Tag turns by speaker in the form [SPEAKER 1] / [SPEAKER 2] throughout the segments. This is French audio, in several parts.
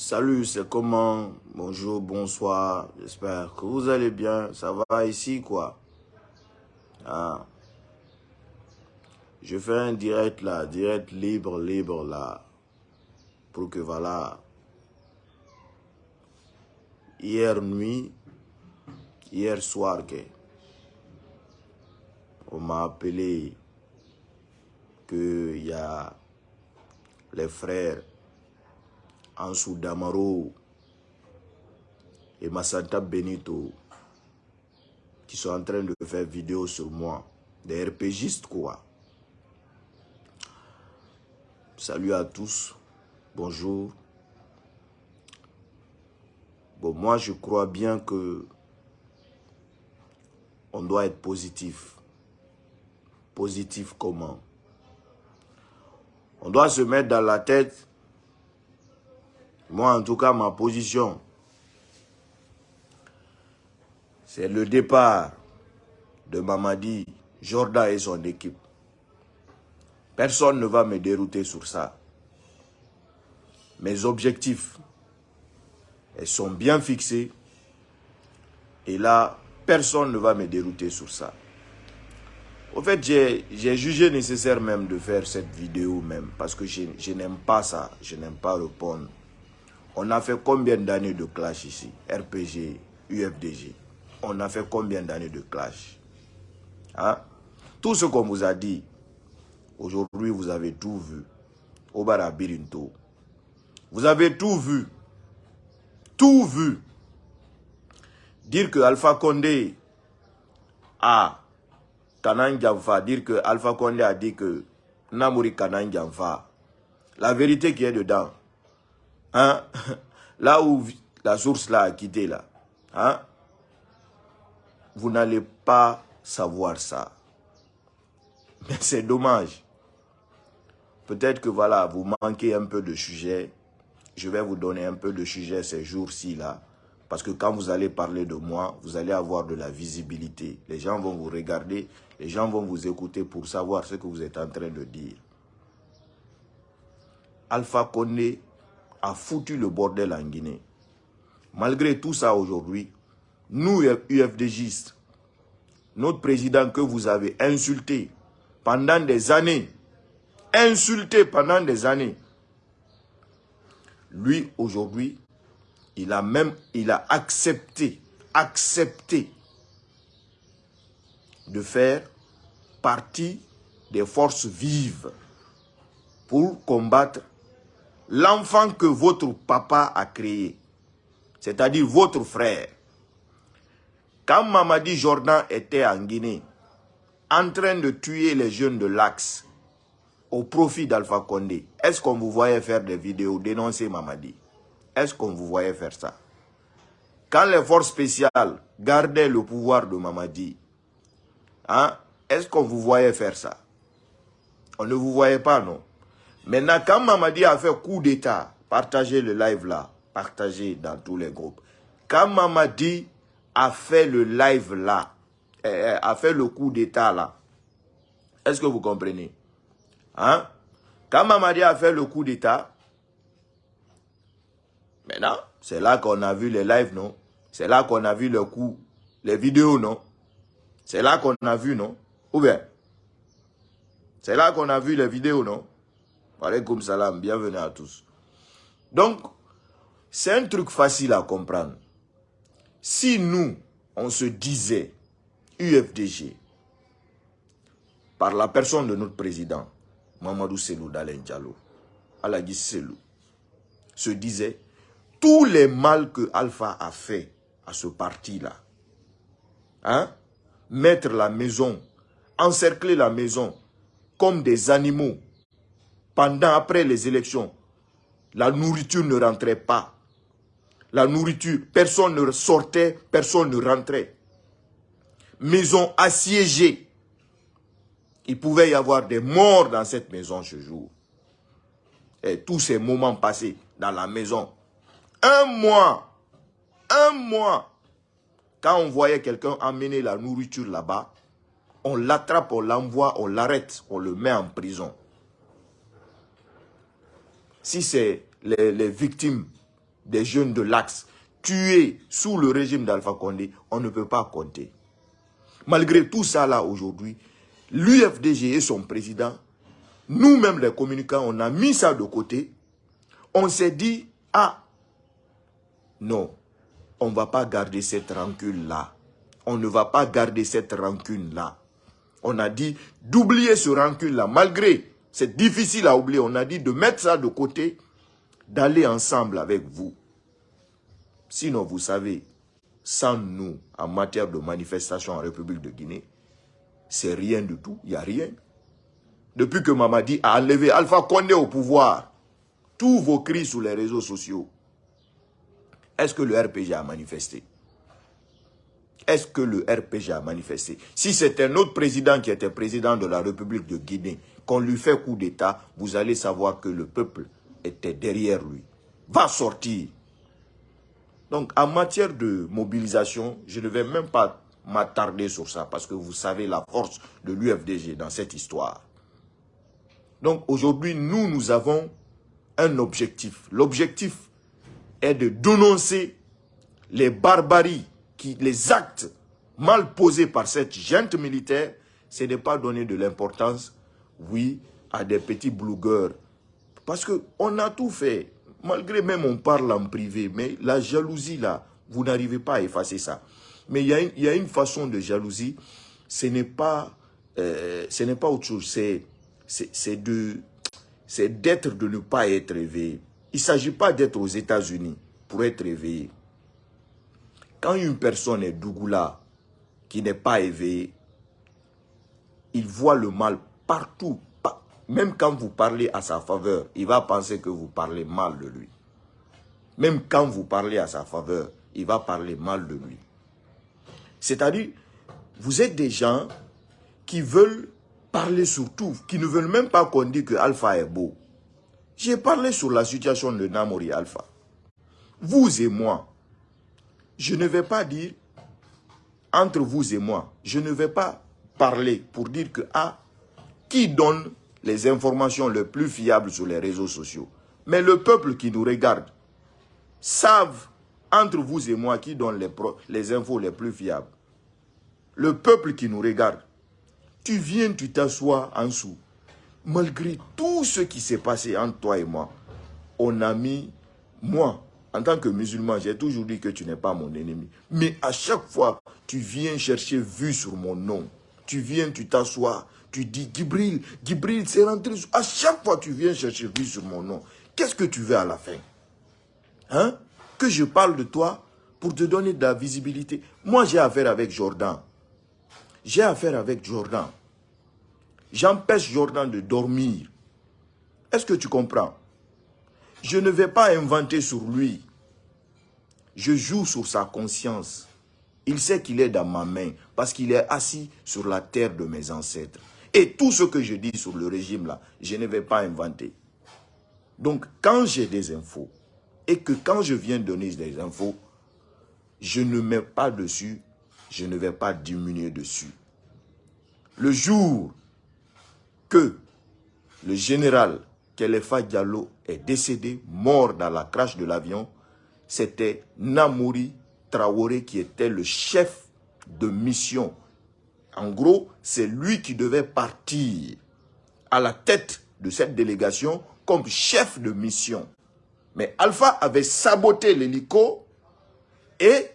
[SPEAKER 1] Salut, c'est comment? Bonjour, bonsoir, j'espère que vous allez bien. Ça va ici, quoi? Ah. Je fais un direct là, direct libre, libre là. Pour que voilà. Hier nuit, hier soir, on m'a appelé qu'il y a les frères Ansou Damaro et Massanta Benito qui sont en train de faire vidéo sur moi. Des RPGistes quoi. Salut à tous. Bonjour. Bon, moi je crois bien que on doit être positif. Positif comment? On doit se mettre dans la tête moi, en tout cas, ma position, c'est le départ de Mamadi, Jordan et son équipe. Personne ne va me dérouter sur ça. Mes objectifs, elles sont bien fixés. Et là, personne ne va me dérouter sur ça. Au fait, j'ai jugé nécessaire même de faire cette vidéo même. Parce que je, je n'aime pas ça. Je n'aime pas répondre on a fait combien d'années de clash ici RPG, UFDG. On a fait combien d'années de clash? Hein? Tout ce qu'on vous a dit, aujourd'hui vous avez tout vu. Au Barabirinto. Vous avez tout vu. Tout vu. Dire que Alpha Condé a Kanan dire que Alpha Condé a dit que Namuri Kanan La vérité qui est dedans, Hein? Là où la source là a quitté là, hein? vous n'allez pas savoir ça. Mais c'est dommage. Peut-être que voilà, vous manquez un peu de sujet. Je vais vous donner un peu de sujet ces jours-ci là. Parce que quand vous allez parler de moi, vous allez avoir de la visibilité. Les gens vont vous regarder, les gens vont vous écouter pour savoir ce que vous êtes en train de dire. Alpha Condé a foutu le bordel en Guinée. Malgré tout ça aujourd'hui, nous, UFDGistes, notre président que vous avez insulté pendant des années, insulté pendant des années, lui aujourd'hui, il a même, il a accepté, accepté de faire partie des forces vives pour combattre l'enfant que votre papa a créé, c'est-à-dire votre frère, quand Mamadi Jordan était en Guinée, en train de tuer les jeunes de l'Axe, au profit d'Alpha Condé, est-ce qu'on vous voyait faire des vidéos dénoncer Mamadi? Est-ce qu'on vous voyait faire ça? Quand les forces spéciales gardaient le pouvoir de Mamadi, hein, est-ce qu'on vous voyait faire ça? On ne vous voyait pas, non? Maintenant, quand Mamadi a fait coup d'état, partagez le live là, partagez dans tous les groupes. Quand Mamadi a fait le live là, eh, eh, a fait le coup d'état là, est-ce que vous comprenez? Hein? Quand Mamadi a fait le coup d'état, maintenant, c'est là qu'on a vu les lives, non? C'est là qu'on a vu le coup, les vidéos, non? C'est là qu'on a vu, non? Ou bien? C'est là qu'on a vu les vidéos, non? Alaykoum salam, bienvenue à tous. Donc, c'est un truc facile à comprendre. Si nous, on se disait UFDG, par la personne de notre président, Mamadou Selou Dalen Diallo, Alagi Selou, se disait tous les mal que Alpha a fait à ce parti-là, hein, mettre la maison, encercler la maison comme des animaux pendant, après les élections, la nourriture ne rentrait pas. La nourriture, personne ne sortait, personne ne rentrait. Maison assiégée. Il pouvait y avoir des morts dans cette maison ce jour. Et tous ces moments passés dans la maison. Un mois, un mois, quand on voyait quelqu'un amener la nourriture là-bas, on l'attrape, on l'envoie, on l'arrête, on le met en prison si c'est les, victimes des jeunes de l'Axe tués sous le régime d'Alpha Condé, on ne peut pas compter. Malgré tout ça là aujourd'hui, l'UFDG et son président, nous-mêmes les communicants, on a mis ça de côté. On s'est dit, ah, non, on ne va pas garder cette rancune-là. On ne va pas garder cette rancune-là. On a dit d'oublier ce rancune-là, malgré, c'est difficile à oublier, on a dit de mettre ça de côté, d'aller ensemble avec vous. Sinon, vous savez, sans nous, en matière de manifestation en République de Guinée, c'est rien du tout, il n'y a rien. Depuis que Mamadi a enlevé Alpha Condé au pouvoir, tous vos cris sur les réseaux sociaux, est-ce que le RPG a manifesté? Est-ce que le RPG a manifesté? Si un autre président qui était président de la République de Guinée, qu'on lui fait coup d'État, vous allez savoir que le peuple était derrière lui. Va sortir. Donc, en matière de mobilisation, je ne vais même pas m'attarder sur ça parce que vous savez la force de l'UFDG dans cette histoire. Donc, aujourd'hui, nous, nous avons un objectif. L'objectif est de dénoncer les barbaries, les actes mal posés par cette gente militaire, c'est de ne pas donner de l'importance, oui, à des petits blogueurs. Parce qu'on a tout fait. Malgré même on parle en privé, mais la jalousie là, vous n'arrivez pas à effacer ça. Mais il y, a une, façon de jalousie, ce n'est pas, euh, ce n'est pas autre chose, c'est d'être de ne pas être éveillé. Il ne s'agit pas d'être aux États-Unis pour être éveillé. Quand une personne est Dougoula, qui n'est pas éveillée, il voit le mal partout. Même quand vous parlez à sa faveur, il va penser que vous parlez mal de lui. Même quand vous parlez à sa faveur, il va parler mal de lui. C'est-à-dire, vous êtes des gens qui veulent parler sur tout, qui ne veulent même pas qu'on dise que Alpha est beau. J'ai parlé sur la situation de Namori Alpha. Vous et moi, je ne vais pas dire, entre vous et moi, je ne vais pas parler pour dire que, ah, qui donne les informations les plus fiables sur les réseaux sociaux Mais le peuple qui nous regarde savent, entre vous et moi, qui donne les, les infos les plus fiables. Le peuple qui nous regarde, tu viens, tu t'assois en dessous malgré tout ce qui s'est passé entre toi et moi, on a mis, moi, en tant que musulman, j'ai toujours dit que tu n'es pas mon ennemi. Mais à chaque fois, tu viens chercher vue sur mon nom. Tu viens, tu t'assois, tu dis, Gibril, Gibril, c'est rentré. À chaque fois, tu viens chercher vue sur mon nom. Qu'est-ce que tu veux à la fin? Hein? Que je parle de toi pour te donner de la visibilité. Moi, j'ai affaire avec Jordan. J'ai affaire avec Jordan. J'empêche Jordan de dormir. Est-ce que tu comprends? Je ne vais pas inventer sur lui. Je joue sur sa conscience. Il sait qu'il est dans ma main parce qu'il est assis sur la terre de mes ancêtres. Et tout ce que je dis sur le régime là, je ne vais pas inventer. Donc quand j'ai des infos et que quand je viens donner des infos, je ne mets pas dessus, je ne vais pas diminuer dessus. Le jour que le général Kelefa Diallo est décédé, mort dans la crash de l'avion, c'était Namouri Traoré qui était le chef de mission. En gros, c'est lui qui devait partir à la tête de cette délégation comme chef de mission. Mais Alpha avait saboté l'hélico et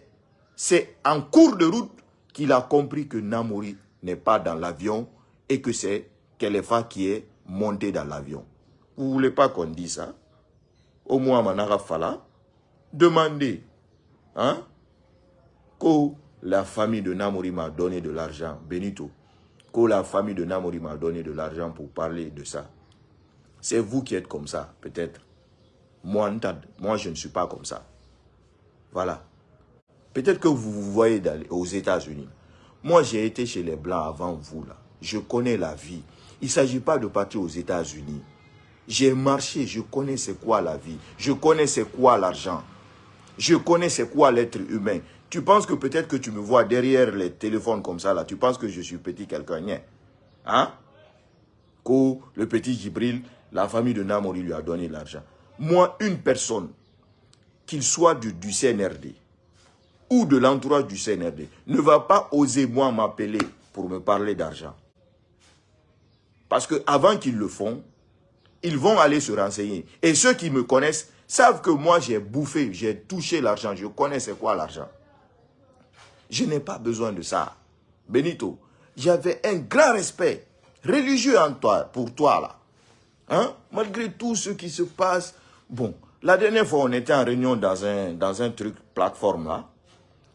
[SPEAKER 1] c'est en cours de route qu'il a compris que Namouri n'est pas dans l'avion et que c'est Kelefa qui est monté dans l'avion. Vous ne voulez pas qu'on dise ça? Au moins, Manara Fala, demandez hein, la famille de Namori m'a donné de l'argent, Benito, que la famille de Namori m'a donné de l'argent pour parler de ça. C'est vous qui êtes comme ça, peut-être. Moi, moi, je ne suis pas comme ça. Voilà. Peut-être que vous vous voyez aux États-Unis. Moi, j'ai été chez les Blancs avant vous, là. Je connais la vie. Il ne s'agit pas de partir aux États-Unis. J'ai marché, je connais c'est quoi la vie. Je connais c'est quoi l'argent. Je connais c'est quoi l'être humain. Tu penses que peut-être que tu me vois derrière les téléphones comme ça, là. Tu penses que je suis petit quelqu'un. Hein? Que le petit Gibril, la famille de Namori lui a donné l'argent. Moi, une personne qu'il soit du, du CNRD ou de l'entourage du CNRD, ne va pas oser moi m'appeler pour me parler d'argent. Parce qu'avant qu'ils le font, ils vont aller se renseigner. Et ceux qui me connaissent savent que moi j'ai bouffé, j'ai touché l'argent, je connais c'est quoi l'argent. Je n'ai pas besoin de ça. Benito, j'avais un grand respect religieux en toi, pour toi là. Hein? Malgré tout ce qui se passe. Bon, la dernière fois on était en réunion dans un, dans un truc plateforme là.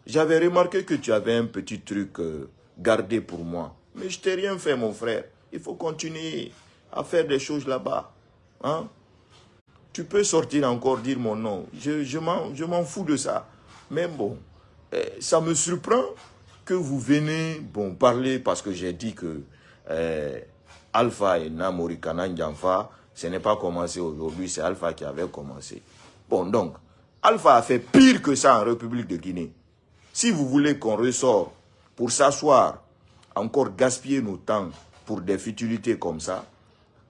[SPEAKER 1] J'avais remarqué que tu avais un petit truc euh, gardé pour moi. Mais je t'ai rien fait mon frère. Il faut continuer à faire des choses là-bas. Hein? Tu peux sortir encore dire mon nom. Je, je m'en fous de ça. Mais bon, ça me surprend que vous venez bon, parler parce que j'ai dit que eh, Alpha et Namori Kananjanfa, ce n'est pas commencé aujourd'hui, c'est Alpha qui avait commencé. Bon, donc, Alpha a fait pire que ça en République de Guinée. Si vous voulez qu'on ressort pour s'asseoir, encore gaspiller nos temps pour des futilités comme ça,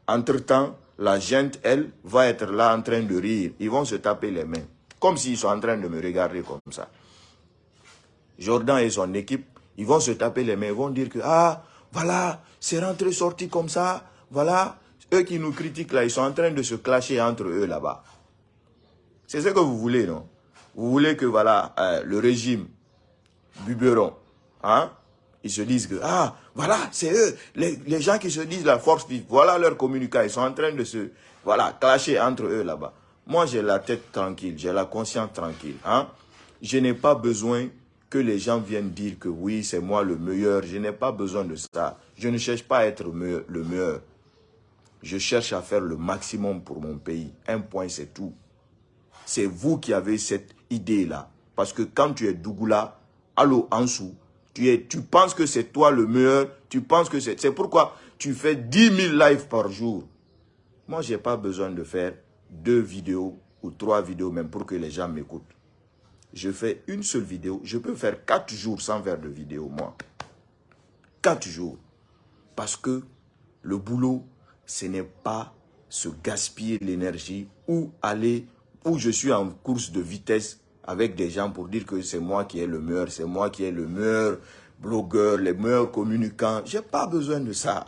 [SPEAKER 1] entre-temps, la gente, elle, va être là en train de rire. Ils vont se taper les mains, comme s'ils sont en train de me regarder comme ça. Jordan et son équipe, ils vont se taper les mains, ils vont dire que, ah, voilà, c'est rentré sorti comme ça, voilà. Eux qui nous critiquent là, ils sont en train de se clasher entre eux là-bas. C'est ce que vous voulez, non? Vous voulez que, voilà, euh, le régime Buberon, hein, ils se disent que, ah, voilà, c'est eux, les, gens qui se disent la force vive, voilà leur communication, ils sont en train de se, voilà, clasher entre eux là-bas. Moi, j'ai la tête tranquille, j'ai la conscience tranquille, hein. Je n'ai pas besoin que les gens viennent dire que oui, c'est moi le meilleur. Je n'ai pas besoin de ça. Je ne cherche pas à être le meilleur. Je cherche à faire le maximum pour mon pays. Un point, c'est tout. C'est vous qui avez cette idée-là. Parce que quand tu es Dougoula, allô, Ansou, tu, tu penses que c'est toi le meilleur. Tu penses que c'est... C'est pourquoi tu fais 10 000 lives par jour. Moi, je n'ai pas besoin de faire deux vidéos ou trois vidéos même pour que les gens m'écoutent je fais une seule vidéo. Je peux faire quatre jours sans faire de vidéo, moi. Quatre jours. Parce que le boulot, ce n'est pas se gaspiller l'énergie ou aller, où je suis en course de vitesse avec des gens pour dire que c'est moi qui est le meilleur, c'est moi qui est le meilleur blogueur, le meilleur communicant. J'ai pas besoin de ça.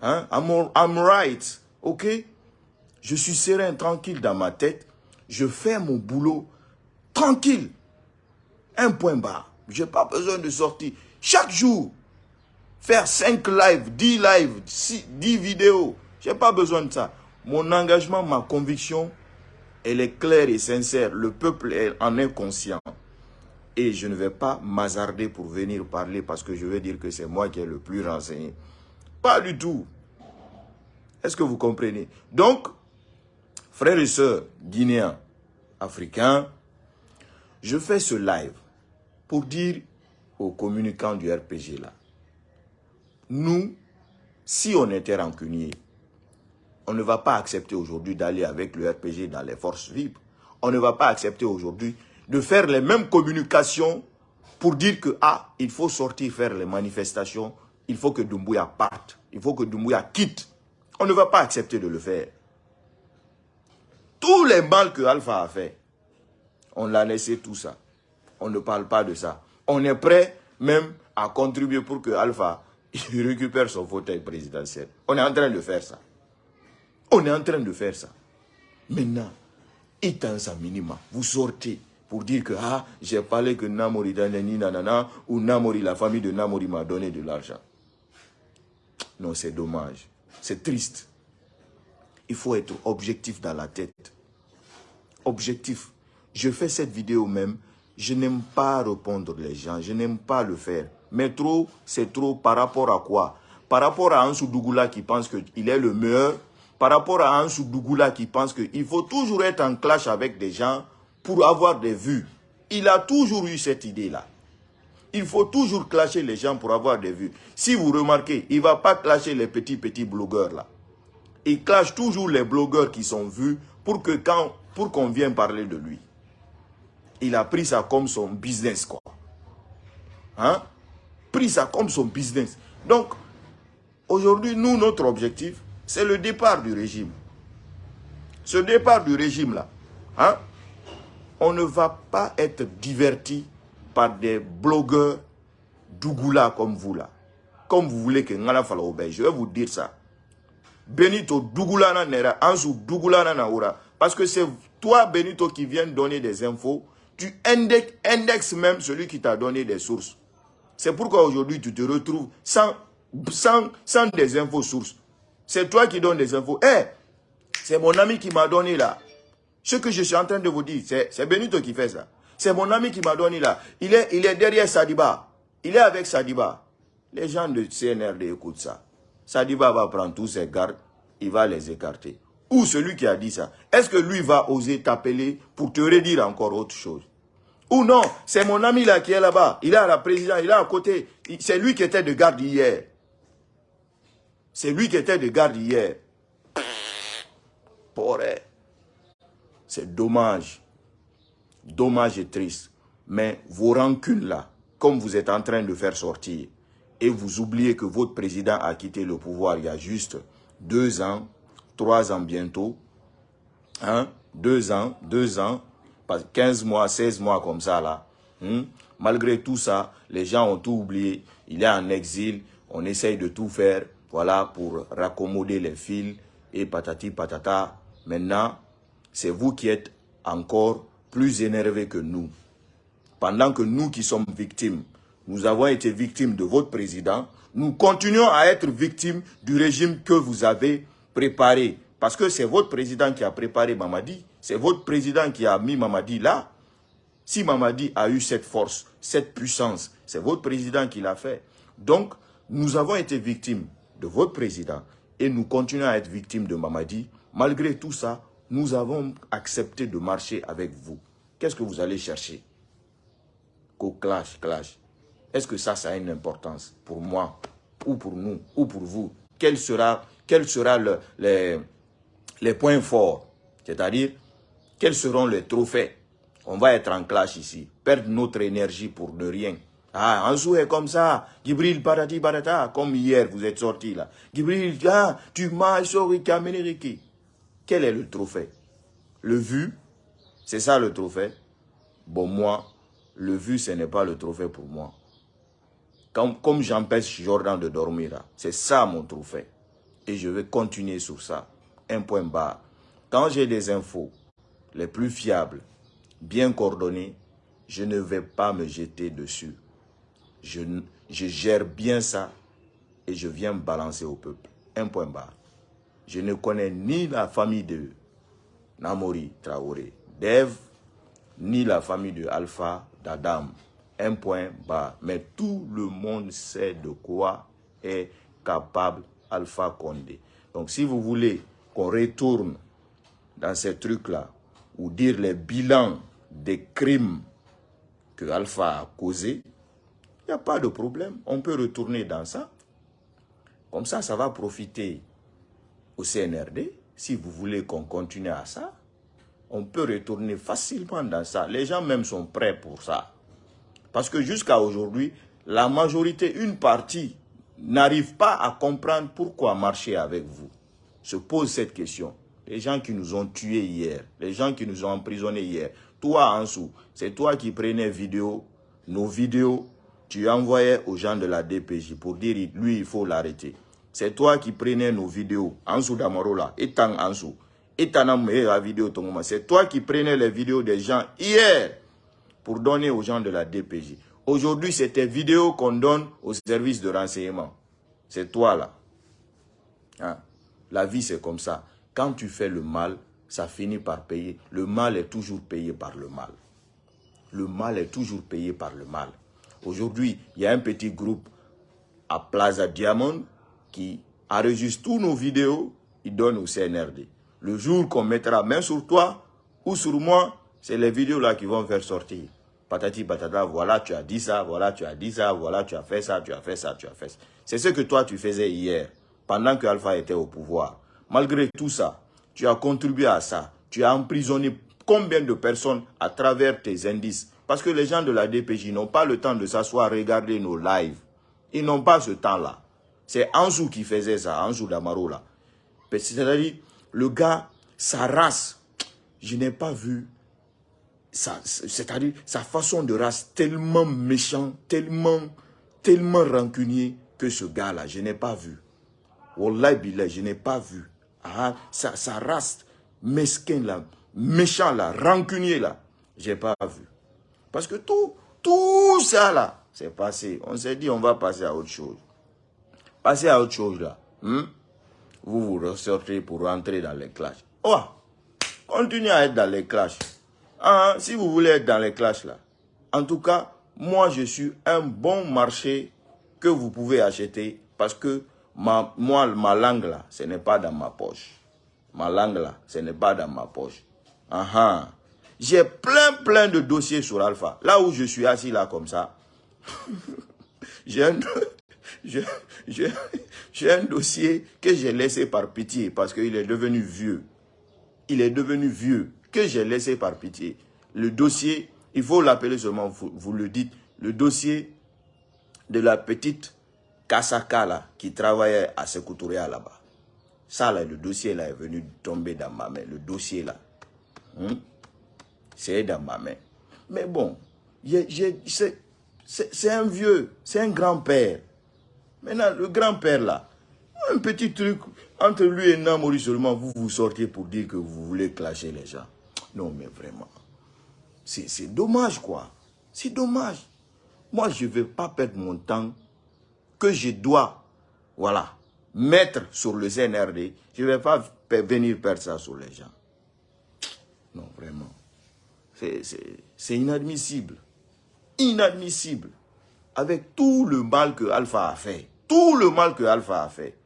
[SPEAKER 1] Hein? I'm, I'm right, ok? Je suis serein, tranquille dans ma tête. Je fais mon boulot tranquille. Un point bas. Je n'ai pas besoin de sortir. Chaque jour, faire 5 lives, 10 lives, 10 vidéos. Je n'ai pas besoin de ça. Mon engagement, ma conviction, elle est claire et sincère. Le peuple en est conscient. Et je ne vais pas m'hazarder pour venir parler parce que je veux dire que c'est moi qui ai le plus renseigné. Pas du tout. Est-ce que vous comprenez? Donc, frères et sœurs guinéens, africains, je fais ce live pour dire aux communicants du RPG là, nous, si on était rancunier, on ne va pas accepter aujourd'hui d'aller avec le RPG dans les forces vives. On ne va pas accepter aujourd'hui de faire les mêmes communications pour dire que, ah, il faut sortir faire les manifestations, il faut que Dumbuya parte, il faut que Dumbuya quitte. On ne va pas accepter de le faire. Tous les mal que Alpha a fait, on l'a laissé tout ça. On ne parle pas de ça. On est prêt même à contribuer pour que Alpha récupère son fauteuil présidentiel. On est en train de faire ça. On est en train de faire ça. Maintenant, sa minima, vous sortez pour dire que ah, j'ai parlé que Namori Danani nanana ou Namori, la famille de Namori m'a donné de l'argent. Non, c'est dommage. C'est triste. Il faut être objectif dans la tête. Objectif je fais cette vidéo même, je n'aime pas répondre les gens, je n'aime pas le faire. Mais trop, c'est trop par rapport à quoi? Par rapport à Ansou Dougoula qui pense qu'il est le meilleur, par rapport à Ansou Dougoula qui pense qu'il faut toujours être en clash avec des gens pour avoir des vues. Il a toujours eu cette idée-là. Il faut toujours clasher les gens pour avoir des vues. Si vous remarquez, il ne va pas clasher les petits, petits blogueurs là. Il clash toujours les blogueurs qui sont vus pour qu'on vienne parler de lui il a pris ça comme son business, quoi. Hein? Pris ça comme son business. Donc, aujourd'hui, nous, notre objectif, c'est le départ du régime. Ce départ du régime-là, hein? on ne va pas être diverti par des blogueurs Dougoula comme vous là. Comme vous voulez que Ngana Falaoube, je vais vous dire ça. Benito Dougoula nera, Ansu Dougoula na naura. Parce que c'est toi, Benito, qui viens donner des infos. Tu indexes même celui qui t'a donné des sources. C'est pourquoi aujourd'hui tu te retrouves sans, sans, sans des infos sources. C'est toi qui donnes des infos. Eh, c'est mon ami qui m'a donné là. Ce que je suis en train de vous dire, c'est Benito qui fait ça. C'est mon ami qui m'a donné là. Il est, il est derrière Sadiba. Il est avec Sadiba. Les gens de CNRD écoutent ça. Sadiba va prendre tous ses gardes, il va les écarter. Ou celui qui a dit ça, est-ce que lui va oser t'appeler pour te redire encore autre chose? Ou non, c'est mon ami là qui est là-bas, il est à la présidence, il est à côté. C'est lui qui était de garde hier. C'est lui qui était de garde hier. C'est dommage. Dommage et triste. Mais vos rancunes là, comme vous êtes en train de faire sortir, et vous oubliez que votre président a quitté le pouvoir il y a juste deux ans, trois ans bientôt, hein, deux ans, deux ans, 15 mois, 16 mois comme ça là. Hein. Malgré tout ça, les gens ont tout oublié. Il est en exil, on essaye de tout faire, voilà, pour raccommoder les fils et patati patata. Maintenant, c'est vous qui êtes encore plus énervés que nous. Pendant que nous qui sommes victimes, nous avons été victimes de votre président, nous continuons à être victimes du régime que vous avez préparé. Parce que c'est votre président qui a préparé Mamadi, c'est votre président qui a mis Mamadi là. Si Mamadi a eu cette force, cette puissance, c'est votre président qui l'a fait. Donc, nous avons été victimes de votre président et nous continuons à être victimes de Mamadi. Malgré tout ça, nous avons accepté de marcher avec vous. Qu'est-ce que vous allez chercher? Qu'au clash, clash. Est-ce que ça, ça a une importance pour moi, ou pour nous, ou pour vous? Quels sera, quel sera le, les, les points forts C'est-à-dire, quels seront les trophées? On va être en clash ici, perdre notre énergie pour ne rien. Ah, un est comme ça. Gibril Barati Barata, comme hier, vous êtes sorti là. Gibril, ah, tu m'as Riki. Quel est le trophée? Le vu, c'est ça le trophée? Bon, moi, le vu, ce n'est pas le trophée pour moi. Comme, j'empêche Jordan de dormir, c'est ça mon trophée. Et je vais continuer sur ça. Un point bas. Quand j'ai des infos les plus fiables, bien coordonnées, je ne vais pas me jeter dessus. Je, je gère bien ça et je viens balancer au peuple. Un point bas. Je ne connais ni la famille de Namori Traoré, Dev, ni la famille de Alpha d'Adam. Un point bas. Mais tout le monde sait de quoi est capable Alpha Condé. Donc si vous voulez qu'on retourne dans ces trucs-là, ou dire les bilans des crimes que Alpha a causés, il n'y a pas de problème. On peut retourner dans ça. Comme ça, ça va profiter au CNRD. Si vous voulez qu'on continue à ça, on peut retourner facilement dans ça. Les gens même sont prêts pour ça. Parce que jusqu'à aujourd'hui, la majorité, une partie, n'arrive pas à comprendre pourquoi marcher avec vous. Se pose cette question. Les gens qui nous ont tués hier, les gens qui nous ont emprisonnés hier, toi Ansou, c'est toi qui prenais vidéo, nos vidéos, tu envoyais aux gens de la DPJ pour dire lui il faut l'arrêter. C'est toi qui prenais nos vidéos, Ansou Damarola, Etang Ansou, la vidéo C'est toi qui prenais les vidéos des gens hier pour donner aux gens de la DPJ. Aujourd'hui, c'est tes vidéos qu'on donne aux services de renseignement. C'est toi là. Hein? La vie, c'est comme ça. Quand tu fais le mal, ça finit par payer. Le mal est toujours payé par le mal. Le mal est toujours payé par le mal. Aujourd'hui, il y a un petit groupe à Plaza Diamond qui enregistre tous nos vidéos, il donne au CNRD. Le jour qu'on mettra main sur toi ou sur moi, c'est les vidéos là qui vont faire sortir. Patati patata, voilà tu as dit ça, voilà tu as dit ça, voilà tu as fait ça, tu as fait ça, tu as fait ça. C'est ce que toi tu faisais hier, pendant que Alpha était au pouvoir. Malgré tout ça, tu as contribué à ça. Tu as emprisonné combien de personnes à travers tes indices? Parce que les gens de la DPJ n'ont pas le temps de s'asseoir regarder nos lives. Ils n'ont pas ce temps-là. C'est Anjou qui faisait ça, Anjou Damaro là. C'est-à-dire, le gars, sa race, je n'ai pas vu c'est-à-dire sa façon de race tellement méchant, tellement, tellement rancunier que ce gars-là, je n'ai pas vu. Wallah billah, je n'ai pas vu. Ah, sa, sa race mesquin là, méchant là, rancunier là, j'ai pas vu. Parce que tout, tout ça là, c'est passé. On s'est dit, on va passer à autre chose. Passer à autre chose là. Hmm? Vous vous ressortez pour rentrer dans les clashs. Oh, continuez à être dans les clashs. Ah, si vous voulez être dans les clashs là. En tout cas, moi je suis un bon marché que vous pouvez acheter parce que ma, moi, ma langue là, ce n'est pas dans ma poche. Ma langue là, ce n'est pas dans ma poche. Ah, ah. J'ai plein, plein de dossiers sur Alpha. Là où je suis assis là comme ça, j'ai un, un dossier que j'ai laissé par pitié parce qu'il est devenu vieux. Il est devenu vieux que j'ai laissé par pitié. Le dossier, il faut l'appeler seulement, vous, le dites, le dossier de la petite Kasaka là, qui travaillait à Sekouturia là-bas. Ça là, le dossier là est venu tomber dans ma main. Le dossier là. Hmm? c'est dans ma main. Mais bon, c'est un vieux, c'est un grand-père. Maintenant, le grand-père là, un petit truc, entre lui et Namori seulement, vous vous sortez pour dire que vous voulez clasher les gens. Non, mais vraiment, c'est dommage quoi. C'est dommage. Moi, je ne vais pas perdre mon temps que je dois, voilà, mettre sur le CNRD. Je ne vais pas venir perdre ça sur les gens. Non, vraiment. C'est inadmissible. Inadmissible. Avec tout le mal que Alpha a fait. Tout le mal que Alpha a fait.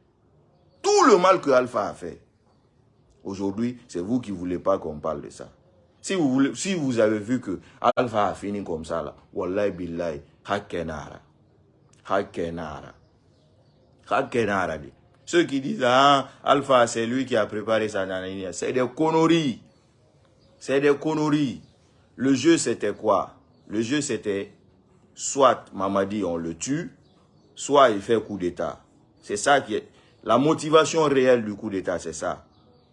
[SPEAKER 1] Tout le mal que Alpha a fait. Aujourd'hui, c'est vous qui ne voulez pas qu'on parle de ça. Si vous, si vous avez vu que Alpha a fini comme ça, là, Wallahi billahi, hakenara. Hakenara. Hakenara. Ceux qui disent, ah, Alpha, c'est lui qui a préparé sa nanania, c'est des conneries. C'est des conneries. Le jeu, c'était quoi? Le jeu, c'était soit Mamadi, on le tue, soit il fait coup d'État. C'est ça qui est... La motivation réelle du coup d'État, c'est ça.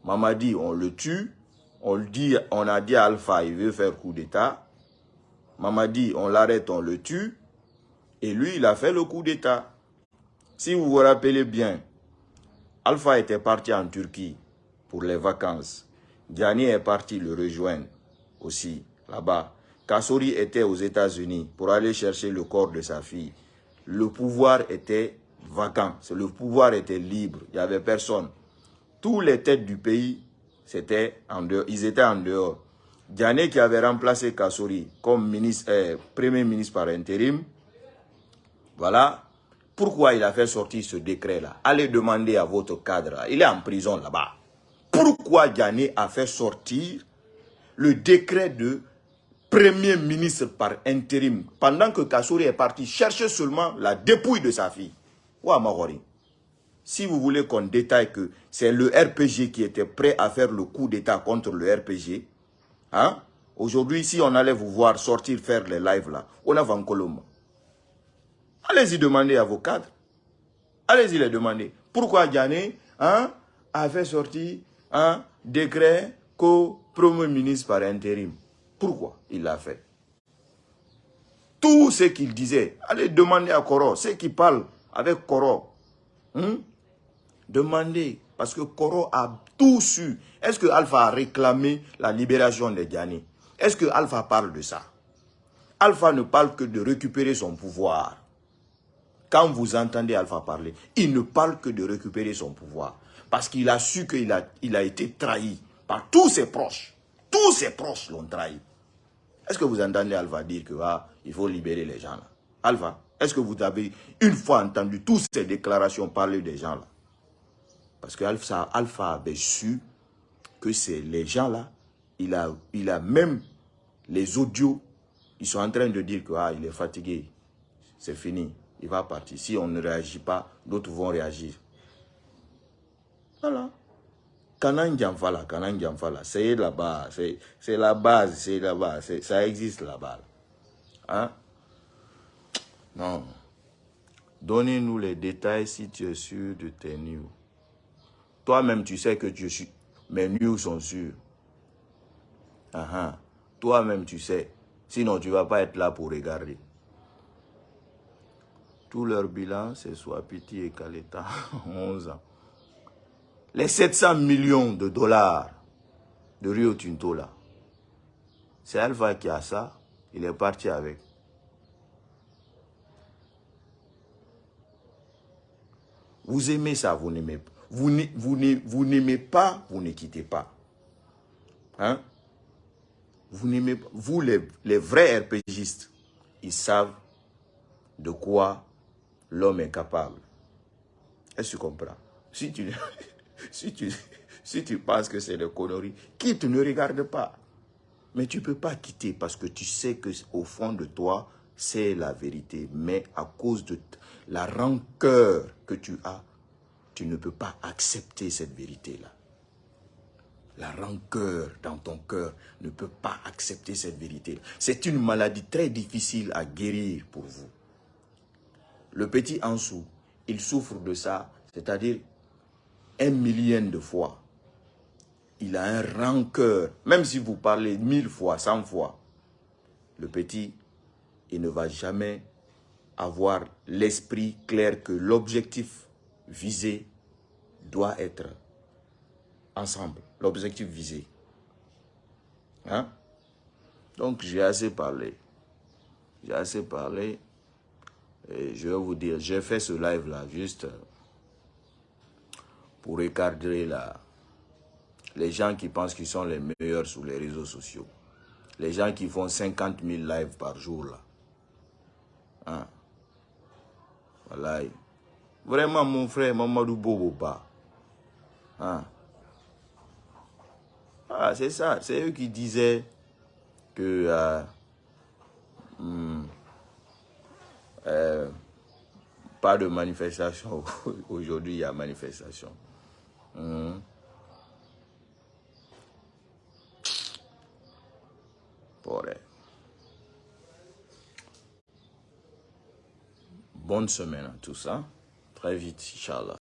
[SPEAKER 1] Mamadi, on le tue, on, dit, on a dit à Alpha, il veut faire coup d'État. Mamadi, on l'arrête, on le tue. Et lui, il a fait le coup d'État. Si vous vous rappelez bien, Alpha était parti en Turquie pour les vacances. Diani est parti le rejoindre aussi là-bas. Kassori était aux États-Unis pour aller chercher le corps de sa fille. Le pouvoir était vacant, le pouvoir était libre, il n'y avait personne. Tous les têtes du pays, c'était en dehors, ils étaient en dehors. Diane qui avait remplacé Kassori comme euh, premier ministre par intérim, voilà pourquoi il a fait sortir ce décret-là. Allez demander à votre cadre, il est en prison là-bas. Pourquoi Diane a fait sortir le décret de Premier ministre par intérim, pendant que Kassouri est parti chercher seulement la dépouille de sa fille? Ouah, Si vous voulez qu'on détaille que c'est le RPG qui était prêt à faire le coup d'état contre le RPG, hein? Aujourd'hui, si on allait vous voir sortir faire les lives là, on a Colombe. Allez-y demander à vos cadres. Allez-y les demander. Pourquoi Diane hein, a fait sortir un décret co-premier ministre par intérim? Pourquoi il l'a fait? Tout ce qu'il disait, allez demander à Koro, ceux qui parlent avec Koro, hein? Demandez, parce que Koro a tout su. Est-ce que Alpha a réclamé la libération de Diani Est-ce que Alpha parle de ça? Alpha ne parle que de récupérer son pouvoir. Quand vous entendez Alpha parler, il ne parle que de récupérer son pouvoir. Parce qu'il a su qu'il a, il a été trahi par tous ses proches. Tous ses proches l'ont trahi. Est-ce que vous entendez Alpha dire que ah, il faut libérer les gens là? Alpha, est-ce que vous avez une fois entendu toutes ces déclarations parler des gens là? Parce que Alpha, avait su que c'est les gens là, il a, il a même les audios, ils sont en train de dire que ah, il est fatigué, c'est fini, il va partir. Si on ne réagit pas, d'autres vont réagir. Voilà. C'est là-bas, c'est la base, c'est là-bas, ça existe là-bas. Hein? Non. Donnez-nous les détails si tu es sûr de tes news. Toi-même, tu sais que tu suis, mes news sont sûrs. Toi-même, tu sais. Sinon, tu ne vas pas être là pour regarder. Tout leur bilan, c'est Swapiti et Kaleta, 11 ans. Les 700 millions de dollars de Rio Tinto là, c'est Alpha qui a ça, il est parti avec. Vous aimez ça, vous n'aimez pas. Vous n'aimez pas, vous ne quittez pas. Hein? Vous n'aimez. Vous, les, les vrais RPGistes, ils savent de quoi l'homme est capable. Est-ce que tu comprends? Si tu, si, tu, si tu penses que c'est des conneries, quitte, ne regarde pas. Mais tu ne peux pas quitter parce que tu sais qu'au fond de toi, c'est la vérité. Mais à cause de la rancœur que tu as, tu ne peux pas accepter cette vérité-là. La rancœur dans ton cœur ne peut pas accepter cette vérité. C'est une maladie très difficile à guérir pour vous. Le petit Ansou, il souffre de ça, c'est-à-dire un millième de fois. Il a un rancœur, même si vous parlez mille fois, cent fois. Le petit, il ne va jamais avoir l'esprit clair que l'objectif visé doit être ensemble. L'objectif visé. Hein? Donc, j'ai assez parlé. J'ai assez parlé. Et je vais vous dire, j'ai fait ce live-là juste pour recadrer la, les gens qui pensent qu'ils sont les meilleurs sur les réseaux sociaux. Les gens qui font 50 000 lives par jour là. Hein? Voilà. Vraiment, mon frère Mamadou Boboba. Hein? Ah, c'est ça. C'est eux qui disaient que... Euh, hmm, euh, pas de manifestation. Aujourd'hui, il y a manifestation. Hmm. Bonne semaine à. Hein? Très vite, Inch'Allah.